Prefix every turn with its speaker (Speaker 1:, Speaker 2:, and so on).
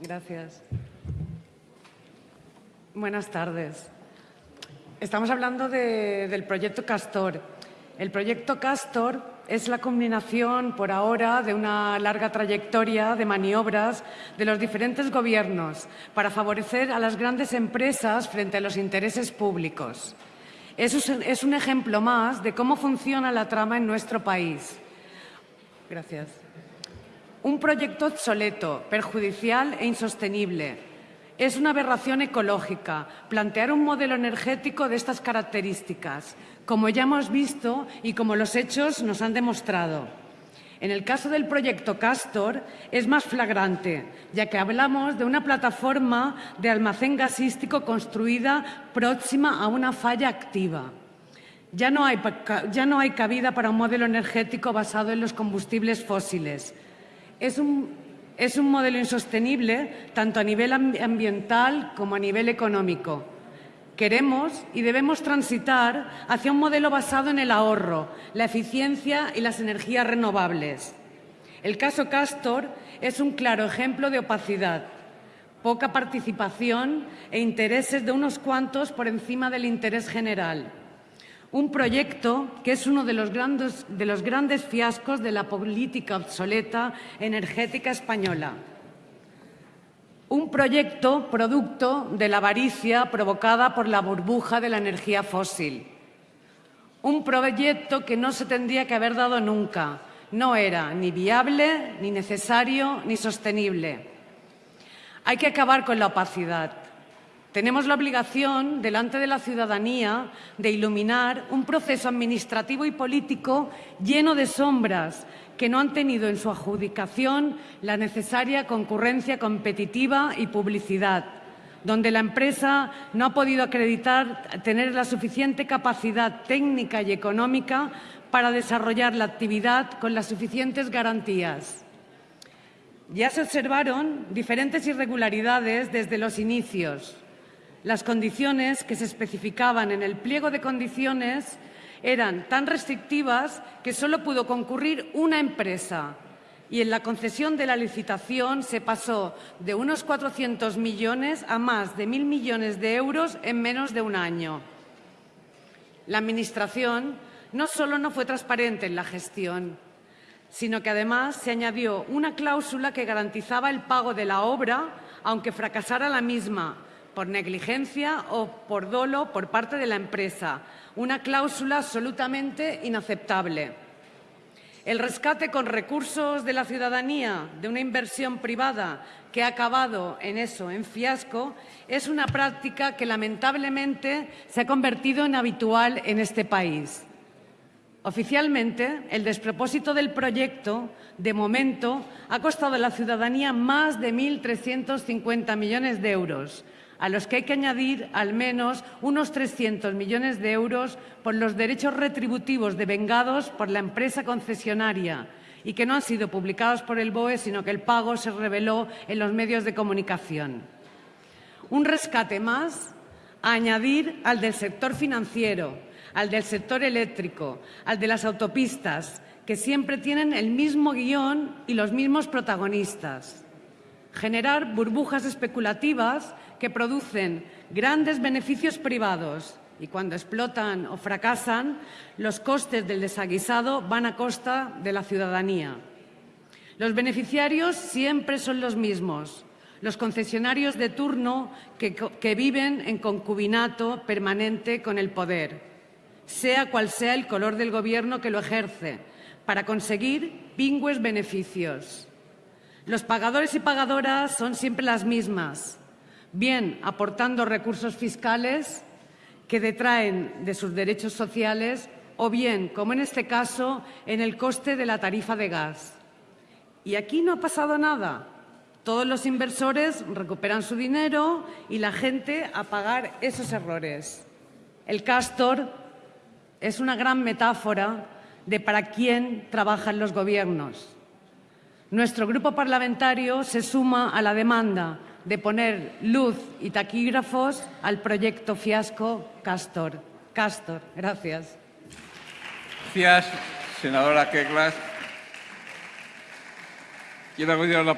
Speaker 1: Gracias. Buenas tardes. Estamos hablando del proyecto Castor. El proyecto Castor es la combinación, por ahora, de una larga trayectoria de maniobras de los diferentes gobiernos para favorecer a las grandes empresas frente a los intereses públicos. Es un ejemplo más de cómo funciona la trama en nuestro país. Gracias. Un proyecto obsoleto, perjudicial e insostenible, es una aberración ecológica plantear un modelo energético de estas características, como ya hemos visto y como los hechos nos han demostrado. En el caso del proyecto Castor es más flagrante, ya que hablamos de una plataforma de almacén gasístico construida próxima a una falla activa. Ya no, hay, ya no hay cabida para un modelo energético basado en los combustibles fósiles. Es un modelo insostenible tanto a nivel ambiental como a nivel económico. Queremos y debemos transitar hacia un modelo basado en el ahorro, la eficiencia y las energías renovables. El caso Castor es un claro ejemplo de opacidad, poca participación e intereses de unos cuantos por encima del interés general. Un proyecto que es uno de los, grandes, fiascos de la política obsoleta energética española. Un proyecto producto de la avaricia provocada por la burbuja de la energía fósil. Un proyecto que no se tendría que haber dado nunca. No era ni viable, ni necesario, ni sostenible. Hay que acabar con la opacidad. Tenemos la obligación, delante de la ciudadanía, de iluminar un proceso administrativo y político lleno de sombras que no han tenido en su adjudicación la necesaria concurrencia competitiva y publicidad, donde la empresa no ha podido acreditar tener la suficiente capacidad técnica y económica para desarrollar la actividad con las suficientes garantías. Ya se observaron diferentes irregularidades desde los inicios, las condiciones que se especificaban en el pliego de condiciones eran tan restrictivas que solo pudo concurrir una empresa y en la concesión de la licitación se pasó de unos 400 millones a más de mil millones de euros en menos de un año. La Administración no solo no fue transparente en la gestión, sino que además se añadió una cláusula que garantizaba el pago de la obra, aunque fracasara la misma, por negligencia o por dolo por parte de la empresa, una cláusula absolutamente inaceptable. El rescate con recursos de la ciudadanía de una inversión privada que ha acabado en eso, en fiasco, es una práctica que lamentablemente se ha convertido en habitual en este país. Oficialmente, el despropósito del proyecto, de momento, ha costado a la ciudadanía más de 1.350 millones de euros, a los que hay que añadir al menos unos 300 millones de euros por los derechos retributivos devengados por la empresa concesionaria y que no han sido publicados por el BOE, sino que el pago se reveló en los medios de comunicación. Un rescate más a añadir al del sector financiero, al del sector eléctrico, al de las autopistas, que siempre tienen el mismo guion y los mismos protagonistas. Generar burbujas especulativas que producen grandes beneficios privados y cuando explotan o fracasan, los costes del desaguisado van a costa de la ciudadanía. Los beneficiarios siempre son los mismos, los concesionarios de turno que, viven en concubinato permanente con el poder, sea cual sea el color del gobierno que lo ejerce, para conseguir pingües beneficios. Los pagadores y pagadoras son siempre las mismas, bien aportando recursos fiscales que detraen de sus derechos sociales o bien, como en este caso, en el coste de la tarifa de gas. Y aquí no ha pasado nada. Todos los inversores recuperan su dinero y la gente a pagar esos errores. El castor es una gran metáfora de para quién trabajan los gobiernos. Nuestro grupo parlamentario se suma a la demanda de poner luz y taquígrafos al proyecto fiasco Castor. Castor, gracias.
Speaker 2: Gracias, senadora. Quiero la